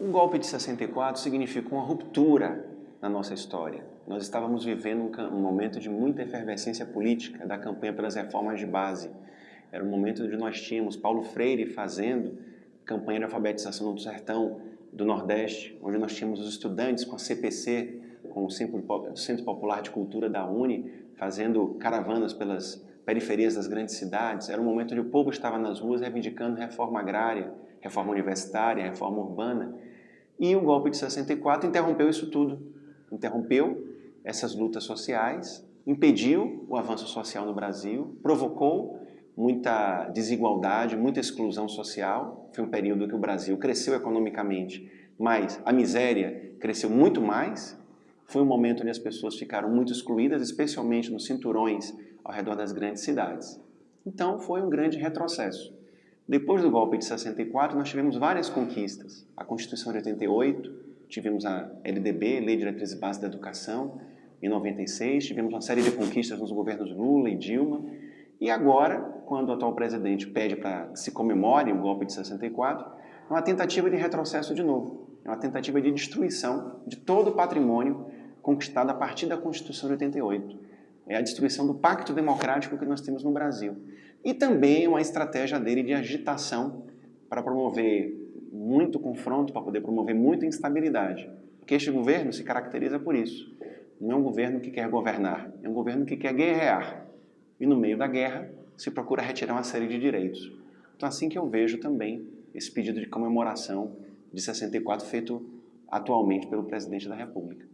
O golpe de 64 significou uma ruptura na nossa história. Nós estávamos vivendo um momento de muita efervescência política da campanha pelas reformas de base. Era um momento onde nós tínhamos Paulo Freire fazendo campanha de alfabetização no sertão do Nordeste, onde nós tínhamos os estudantes com a CPC, com o Centro Popular de Cultura da Uni, fazendo caravanas pelas periferias das grandes cidades. Era um momento onde o povo estava nas ruas reivindicando reforma agrária, reforma universitária, reforma urbana. E o golpe de 64 interrompeu isso tudo. Interrompeu essas lutas sociais, impediu o avanço social no Brasil, provocou muita desigualdade, muita exclusão social. Foi um período que o Brasil cresceu economicamente, mas a miséria cresceu muito mais. Foi um momento onde as pessoas ficaram muito excluídas, especialmente nos cinturões ao redor das grandes cidades. Então foi um grande retrocesso. Depois do golpe de 64, nós tivemos várias conquistas. A Constituição de 88, tivemos a LDB, Lei de Diretrizes Básicas da Educação, em 96, tivemos uma série de conquistas nos governos Lula e Dilma, e agora, quando o atual presidente pede para se comemore o golpe de 64, é uma tentativa de retrocesso de novo, é uma tentativa de destruição de todo o patrimônio conquistado a partir da Constituição de 88. É a destruição do pacto democrático que nós temos no Brasil. E também uma estratégia dele de agitação para promover muito confronto, para poder promover muita instabilidade. Porque este governo se caracteriza por isso. Não é um governo que quer governar, é um governo que quer guerrear e no meio da guerra se procura retirar uma série de direitos. Então assim que eu vejo também esse pedido de comemoração de 64 feito atualmente pelo presidente da República.